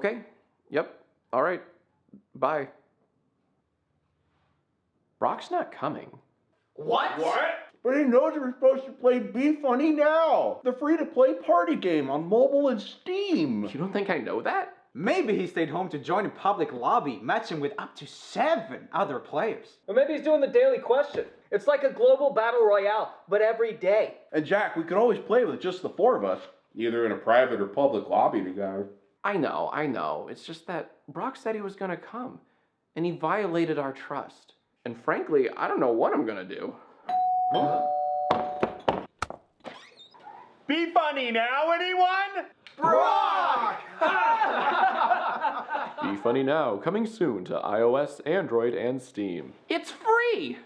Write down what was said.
Okay. Yep. All right. Bye. Brock's not coming. What? What? But he knows we're supposed to play Be Funny Now, the free to play party game on mobile and Steam. You don't think I know that? Maybe he stayed home to join a public lobby, matching with up to seven other players. Or maybe he's doing the daily question. It's like a global battle royale, but every day. And Jack, we could always play with just the four of us, either in a private or public lobby together. I know, I know. It's just that Brock said he was gonna come, and he violated our trust. And frankly, I don't know what I'm gonna do. Be funny now, anyone? Brock! Be Funny Now, coming soon to iOS, Android, and Steam. It's free!